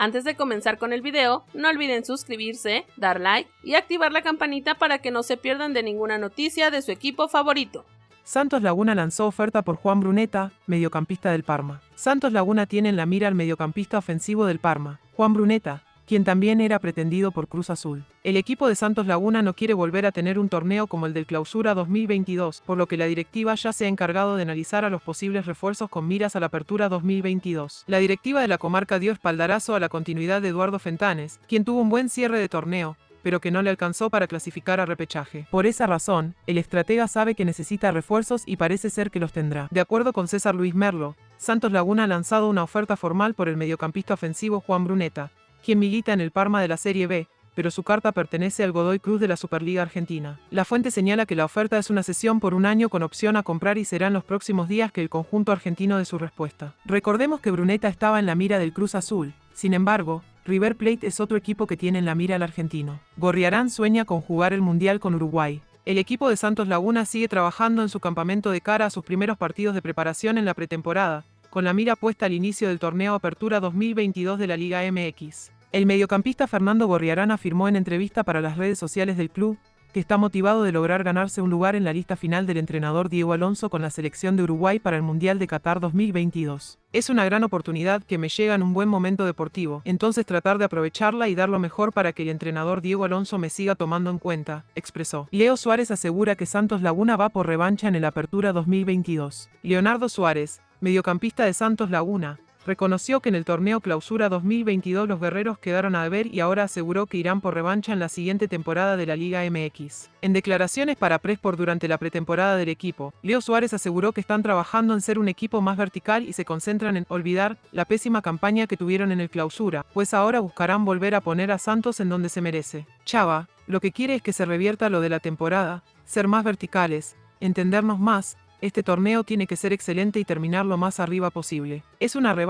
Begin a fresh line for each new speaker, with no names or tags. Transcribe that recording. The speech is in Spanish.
Antes de comenzar con el video, no olviden suscribirse, dar like y activar la campanita para que no se pierdan de ninguna noticia de su equipo favorito.
Santos Laguna lanzó oferta por Juan Bruneta, mediocampista del Parma. Santos Laguna tiene en la mira al mediocampista ofensivo del Parma, Juan Bruneta, quien también era pretendido por Cruz Azul. El equipo de Santos Laguna no quiere volver a tener un torneo como el del Clausura 2022, por lo que la directiva ya se ha encargado de analizar a los posibles refuerzos con miras a la Apertura 2022. La directiva de la comarca dio espaldarazo a la continuidad de Eduardo Fentanes, quien tuvo un buen cierre de torneo, pero que no le alcanzó para clasificar a repechaje. Por esa razón, el estratega sabe que necesita refuerzos y parece ser que los tendrá. De acuerdo con César Luis Merlo, Santos Laguna ha lanzado una oferta formal por el mediocampista ofensivo Juan Bruneta, quien milita en el Parma de la Serie B, pero su carta pertenece al Godoy Cruz de la Superliga Argentina. La fuente señala que la oferta es una sesión por un año con opción a comprar y será en los próximos días que el conjunto argentino dé su respuesta. Recordemos que Bruneta estaba en la mira del Cruz Azul, sin embargo, River Plate es otro equipo que tiene en la mira al argentino. Gorriarán sueña con jugar el Mundial con Uruguay. El equipo de Santos Laguna sigue trabajando en su campamento de cara a sus primeros partidos de preparación en la pretemporada, con la mira puesta al inicio del torneo Apertura 2022 de la Liga MX. El mediocampista Fernando Gorriarán afirmó en entrevista para las redes sociales del club que está motivado de lograr ganarse un lugar en la lista final del entrenador Diego Alonso con la selección de Uruguay para el Mundial de Qatar 2022. Es una gran oportunidad que me llega en un buen momento deportivo, entonces tratar de aprovecharla y dar lo mejor para que el entrenador Diego Alonso me siga tomando en cuenta, expresó. Leo Suárez asegura que Santos Laguna va por revancha en el Apertura 2022. Leonardo Suárez, mediocampista de Santos Laguna, reconoció que en el torneo Clausura 2022 los guerreros quedaron a deber y ahora aseguró que irán por revancha en la siguiente temporada de la Liga MX. En declaraciones para Presport durante la pretemporada del equipo, Leo Suárez aseguró que están trabajando en ser un equipo más vertical y se concentran en olvidar la pésima campaña que tuvieron en el Clausura, pues ahora buscarán volver a poner a Santos en donde se merece. Chava, lo que quiere es que se revierta lo de la temporada, ser más verticales, entendernos más, este torneo tiene que ser excelente y terminar lo más arriba posible. Es una